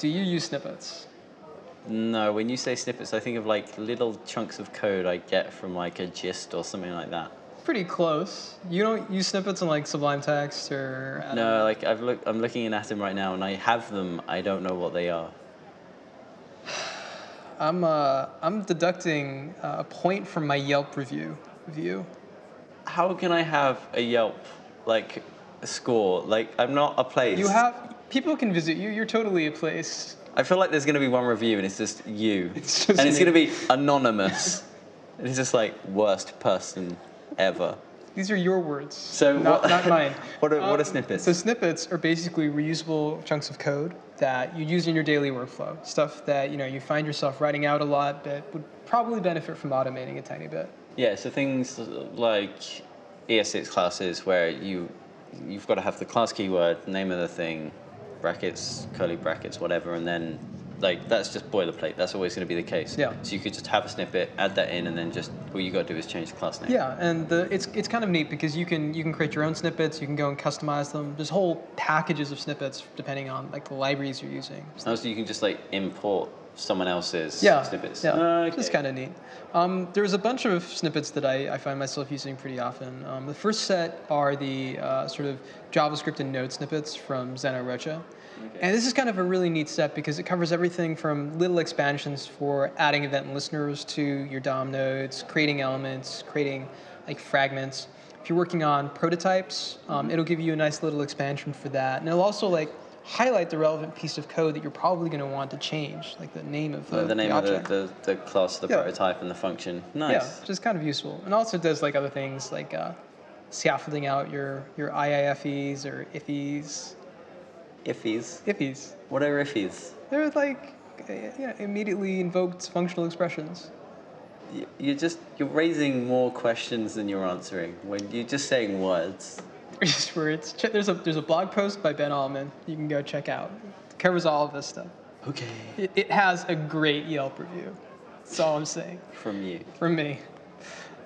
Do you use snippets? No, when you say snippets, I think of like little chunks of code I get from like a gist or something like that. Pretty close. You don't use snippets in like Sublime Text or I. No, like I've look, I'm looking in Atom right now, and I have them. I don't know what they are. I'm uh, I'm deducting uh, a point from my Yelp review of you. How can I have a Yelp like score? Like I'm not a place. You have people can visit you. You're totally a place. I feel like there's gonna be one review, and it's just you, It's just and it's gonna be anonymous. and it's just like worst person ever. These are your words, So not, what- not mine. what are- what are Um, snippets? So snippets are basically reusable chunks of code that you use in your daily workflow. Stuff that you know you find yourself writing out a lot, but would probably benefit from automating a tiny bit. Yeah, so things like ES6 classes where you you've got to have the class keyword, name of the thing, brackets, curly brackets, whatever, and then like that's just boilerplate. That's always going to be the case. Yeah. So you could just have a snippet, add that in, and then just all you got to do is change the class name. Yeah, and the, it's it's kind of neat because you can you can create your own snippets. You can go and customize them. There's whole packages of snippets depending on like the libraries you're using. Also, you can just like import someone else's Yeah, snippets. yeah, Ah, it's kind of neat. Um, there's a bunch of snippets that I, I find myself using pretty often. Um, the first set are the uh, sort of JavaScript and Node snippets from Zeno Rocha. And this is kind of a really neat set because it covers everything from little expansions for adding event listeners to your DOM nodes, creating elements, creating like fragments. If you're working on prototypes, um, it'll give you a nice little expansion for that. And it'll also like highlight the relevant piece of code that you're probably going to want to change, like the name of the, the name of the, the, the class, the Yeah. prototype, and the function. Nice. Yeah, which is kind of useful. And also does like other things like uh, scaffolding out your, your IIFEs or IFEs. Iffies. IFEs. What are iffies? They're like know, immediately invoked functional expressions. You're just you're raising more questions than you're answering when you're just saying words. Just words. There's a, there's a blog post by Ben Alman you can go check out. It covers all of this stuff. Okay. It, it has a great Yelp review. That's all I'm saying. From you. From me.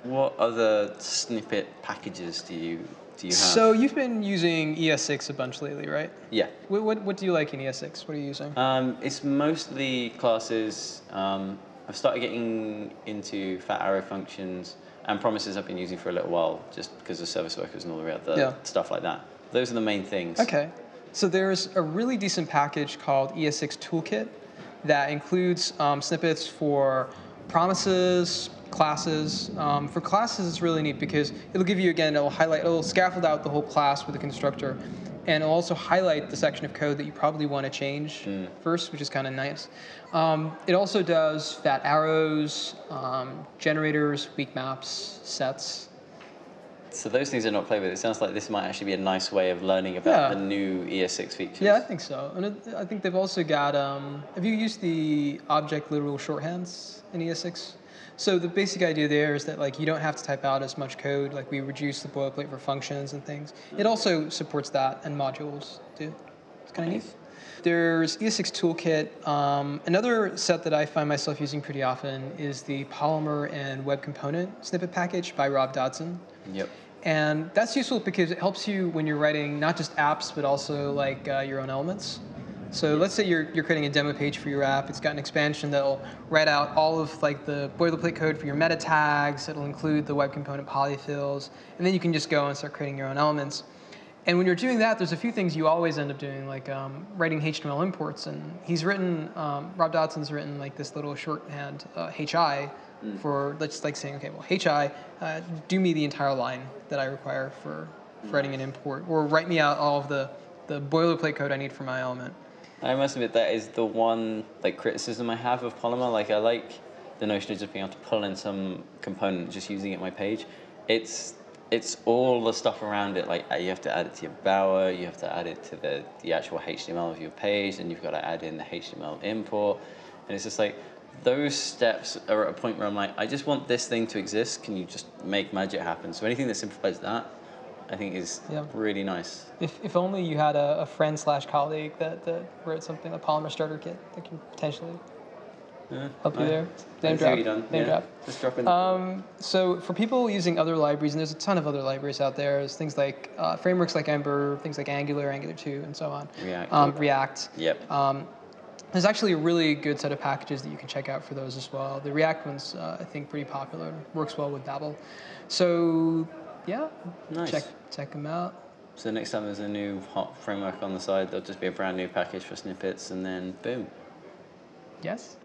What other snippet packages do you do you have? So you've been using ES6 a bunch lately, right? yeah. What, what, what do you like in ES6? What are you using? Um, it's mostly classes. Um, I've started getting into fat arrow functions and promises I've been using for a little while just because of service workers and all the other Yeah. stuff like that. Those are the main things. Okay. So there's a really decent package called ES6 Toolkit that includes um, snippets for promises, classes. Um, for classes, it's really neat because it'll give you, again, it'll highlight, it'll scaffold out the whole class with a constructor. And it'll also highlight the section of code that you probably want to change first, which is kind of nice. Um, it also does fat arrows, um, generators, weak maps, sets. So those things are not played with. It sounds like this might actually be a nice way of learning about Yeah. the new ES6 features. Yeah, I think so. And it, I think they've also got. Um, have you used the object literal shorthands in ES6? So the basic idea there is that like you don't have to type out as much code. Like we reduce the boilerplate for functions and things. It also supports that and modules too. It's kind of Nice. neat. There's ES6 Toolkit. Um, another set that I find myself using pretty often is the Polymer and Web Component snippet package by Rob Dodson. Yep. And that's useful because it helps you when you're writing not just apps, but also like uh, your own elements. So let's say you're, you're creating a demo page for your app. It's got an expansion that'll write out all of like the boilerplate code for your meta tags. It'll include the web component polyfills, and then you can just go and start creating your own elements. And when you're doing that, there's a few things you always end up doing, like um, writing HTML imports. And he's written, um, Rob Dodson's written like this little shorthand uh, HI for let's like saying, okay, well, HI, uh, do me the entire line that I require for, for writing an import, or write me out all of the, the boilerplate code I need for my element. I must admit that is the one like criticism I have of Polymer. Like I like the notion of just being able to pull in some component, just using it my page. It's it's all the stuff around it. Like you have to add it to your bower, you have to add it to the the actual HTML of your page, and you've got to add in the HTML import. And it's just like those steps are at a point where I'm like, I just want this thing to exist. Can you just make magic happen? So anything that simplifies that, I think is Yeah. really nice. If, if only you had a, a friend slash colleague that, that wrote something, a Polymer starter kit that can potentially Yeah, help you I- there. Name drop. Name Yeah, drop. Just drop in. Um, so for people using other libraries, and there's a ton of other libraries out there, there's things like uh, frameworks like Ember, things like Angular, Angular 2, and so on. React. Um, React. Yep. Um, There's actually a really good set of packages that you can check out for those as well. The React one's, uh, I think, pretty popular. Works well with Babel. So, yeah, Nice. check check them out. So next time there's a new hot framework on the side, there'll just be a brand new package for snippets, and then boom. Yes.